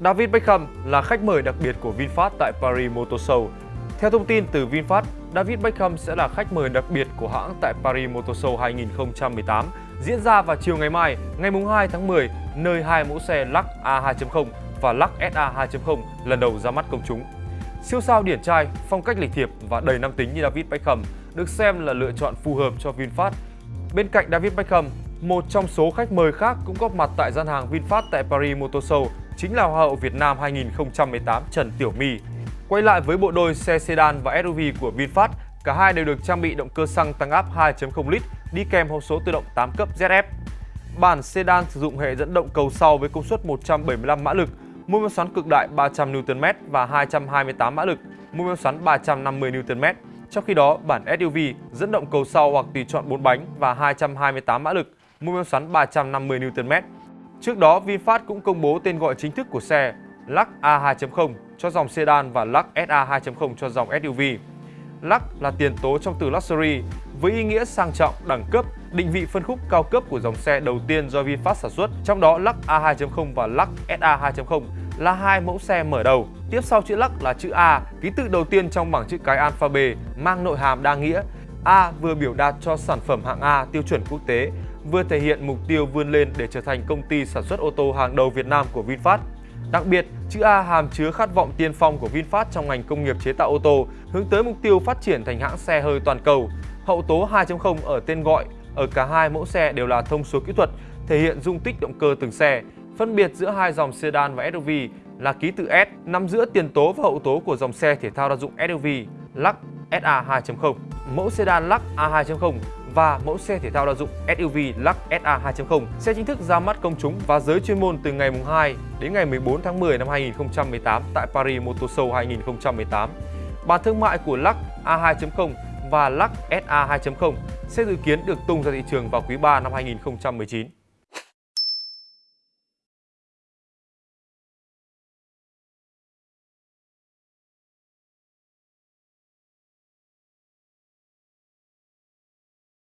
David Beckham là khách mời đặc biệt của VinFast tại Paris Motor Show. Theo thông tin từ VinFast, David Beckham sẽ là khách mời đặc biệt của hãng tại Paris Motor Show 2018 diễn ra vào chiều ngày mai, ngày 2 tháng 10, nơi hai mẫu xe Lux A2.0 và Lux SA 2.0 lần đầu ra mắt công chúng. Siêu sao điển trai, phong cách lịch thiệp và đầy nam tính như David Beckham được xem là lựa chọn phù hợp cho VinFast. Bên cạnh David Beckham, một trong số khách mời khác cũng góp mặt tại gian hàng VinFast tại Paris Motor Show chính là Hoa hậu Việt Nam 2018 Trần Tiểu My. Quay lại với bộ đôi xe sedan và SUV của VinFast, cả hai đều được trang bị động cơ xăng tăng áp 2.0 lít đi kèm hộp số tự động 8 cấp ZF. Bản sedan sử dụng hệ dẫn động cầu sau với công suất 175 mã lực, mô men xoắn cực đại 300 Nm và 228 mã lực, mô men xoắn 350 Nm. Trong khi đó, bản SUV dẫn động cầu sau hoặc tùy chọn 4 bánh và 228 mã lực, mô men xoắn 350 Nm. Trước đó, VinFast cũng công bố tên gọi chính thức của xe Lux A2.0 cho dòng sedan và Lux SA 2.0 cho dòng SUV. Lux là tiền tố trong từ luxury với ý nghĩa sang trọng, đẳng cấp, định vị phân khúc cao cấp của dòng xe đầu tiên do VinFast sản xuất. Trong đó Lux A2.0 và Lux SA 2.0 là hai mẫu xe mở đầu. Tiếp sau chữ Lux là chữ A, ký tự đầu tiên trong bảng chữ cái alphabet mang nội hàm đa nghĩa. A vừa biểu đạt cho sản phẩm hạng A tiêu chuẩn quốc tế, vừa thể hiện mục tiêu vươn lên để trở thành công ty sản xuất ô tô hàng đầu Việt Nam của VinFast. Đặc biệt, chữ A hàm chứa khát vọng tiên phong của VinFast trong ngành công nghiệp chế tạo ô tô, hướng tới mục tiêu phát triển thành hãng xe hơi toàn cầu. Hậu tố 2.0 ở tên gọi ở cả hai mẫu xe đều là thông số kỹ thuật, thể hiện dung tích động cơ từng xe. Phân biệt giữa hai dòng sedan và SUV là ký tự S nằm giữa tiền tố và hậu tố của dòng xe thể thao đa dụng SUV Lux SA 2.0. Mẫu sedan Lux A2.0 và mẫu xe thể thao đa dụng SUV Lux SA 2.0 sẽ chính thức ra mắt công chúng và giới chuyên môn từ ngày 2 đến ngày 14 tháng 10 năm 2018 tại Paris Motor Show 2018. Bản thương mại của Lux A2.0 và Lux SA 2.0 sẽ dự kiến được tung ra thị trường vào quý 3 năm 2019.